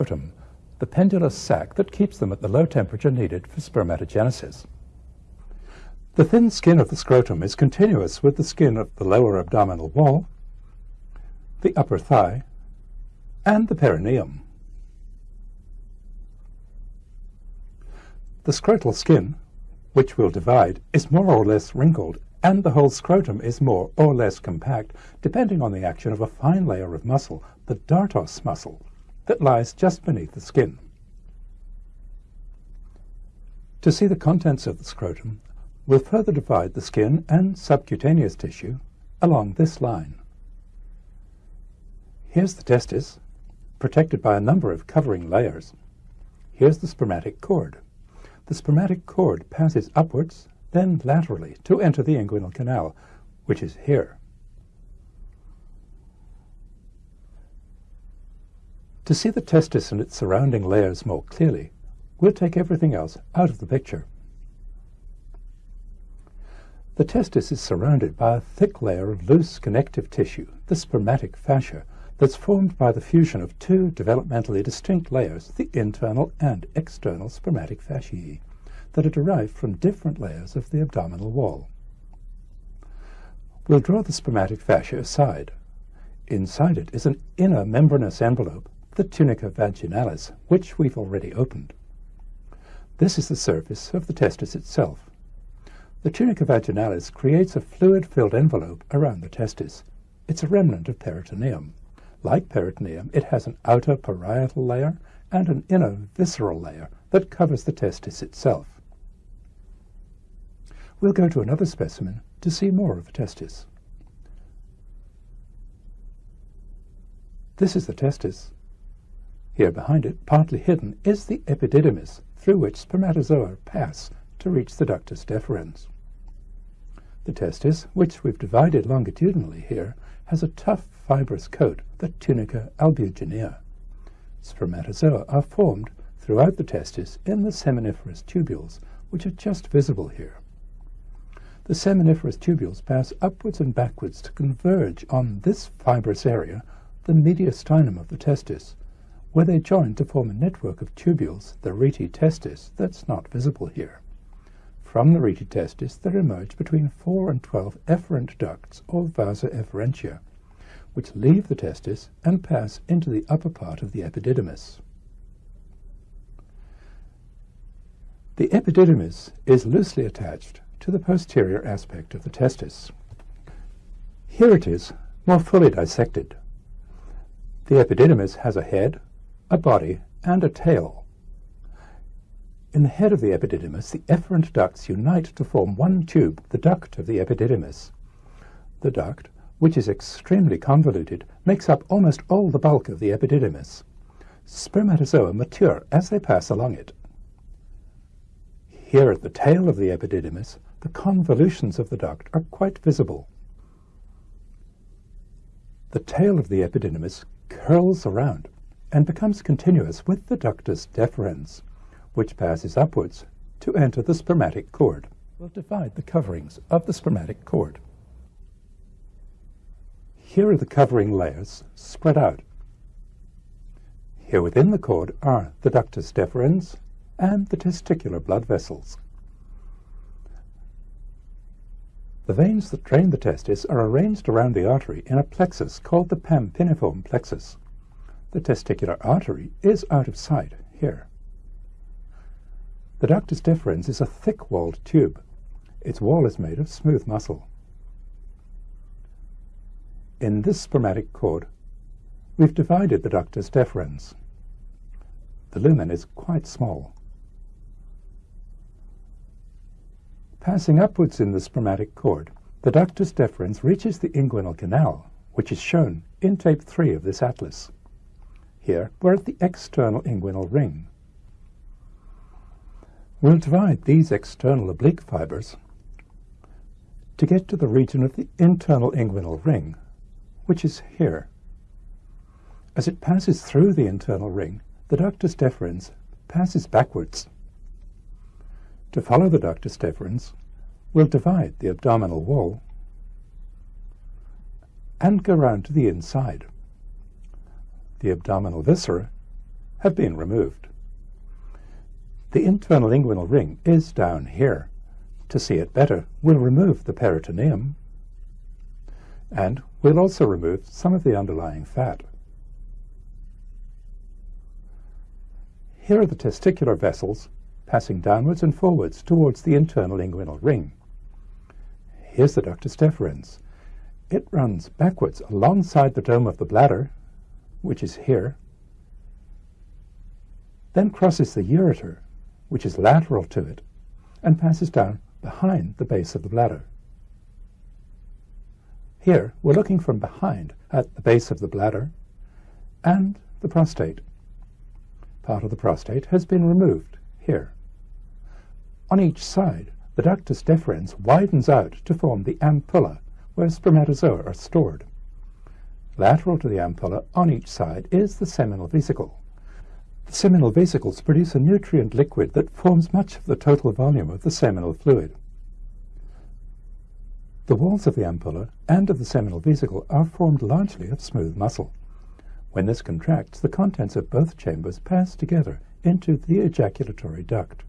scrotum, the pendulous sac that keeps them at the low temperature needed for spermatogenesis. The thin skin of the scrotum is continuous with the skin of the lower abdominal wall, the upper thigh, and the perineum. The scrotal skin, which will divide, is more or less wrinkled, and the whole scrotum is more or less compact, depending on the action of a fine layer of muscle, the dartos muscle, that lies just beneath the skin. To see the contents of the scrotum, we'll further divide the skin and subcutaneous tissue along this line. Here's the testis, protected by a number of covering layers. Here's the spermatic cord. The spermatic cord passes upwards, then laterally to enter the inguinal canal, which is here. To see the testis and its surrounding layers more clearly, we'll take everything else out of the picture. The testis is surrounded by a thick layer of loose connective tissue, the spermatic fascia, that's formed by the fusion of two developmentally distinct layers, the internal and external spermatic fasciae, that are derived from different layers of the abdominal wall. We'll draw the spermatic fascia aside. Inside it is an inner membranous envelope the tunica vaginalis, which we've already opened. This is the surface of the testis itself. The tunica vaginalis creates a fluid-filled envelope around the testis. It's a remnant of peritoneum. Like peritoneum, it has an outer parietal layer and an inner visceral layer that covers the testis itself. We'll go to another specimen to see more of the testis. This is the testis. Here behind it, partly hidden, is the epididymis, through which spermatozoa pass to reach the ductus deferens. The testis, which we've divided longitudinally here, has a tough fibrous coat, the tunica albuginea. Spermatozoa are formed throughout the testis in the seminiferous tubules, which are just visible here. The seminiferous tubules pass upwards and backwards to converge on this fibrous area, the mediastinum of the testis, where they join to form a network of tubules, the rete testis, that's not visible here. From the rete testis there emerge between 4 and 12 efferent ducts, or vasa efferentia, which leave the testis and pass into the upper part of the epididymis. The epididymis is loosely attached to the posterior aspect of the testis. Here it is, more fully dissected. The epididymis has a head, a body, and a tail. In the head of the epididymis, the efferent ducts unite to form one tube, the duct of the epididymis. The duct, which is extremely convoluted, makes up almost all the bulk of the epididymis. Spermatozoa mature as they pass along it. Here at the tail of the epididymis, the convolutions of the duct are quite visible. The tail of the epididymis curls around and becomes continuous with the ductus deferens, which passes upwards to enter the spermatic cord. We'll divide the coverings of the spermatic cord. Here are the covering layers spread out. Here within the cord are the ductus deferens and the testicular blood vessels. The veins that drain the testis are arranged around the artery in a plexus called the pampiniform plexus. The testicular artery is out of sight here. The ductus deferens is a thick-walled tube. Its wall is made of smooth muscle. In this spermatic cord, we've divided the ductus deferens. The lumen is quite small. Passing upwards in the spermatic cord, the ductus deferens reaches the inguinal canal, which is shown in tape 3 of this atlas. Here, we're at the external inguinal ring. We'll divide these external oblique fibers to get to the region of the internal inguinal ring, which is here. As it passes through the internal ring, the ductus deferens passes backwards. To follow the ductus deferens, we'll divide the abdominal wall and go round to the inside the abdominal viscera, have been removed. The internal inguinal ring is down here. To see it better, we'll remove the peritoneum and we'll also remove some of the underlying fat. Here are the testicular vessels passing downwards and forwards towards the internal inguinal ring. Here's the ductus deferens. It runs backwards alongside the dome of the bladder, which is here, then crosses the ureter, which is lateral to it, and passes down behind the base of the bladder. Here, we're looking from behind at the base of the bladder and the prostate. Part of the prostate has been removed here. On each side, the ductus deferens widens out to form the ampulla, where spermatozoa are stored. Lateral to the ampulla on each side is the seminal vesicle. The seminal vesicles produce a nutrient liquid that forms much of the total volume of the seminal fluid. The walls of the ampulla and of the seminal vesicle are formed largely of smooth muscle. When this contracts, the contents of both chambers pass together into the ejaculatory duct.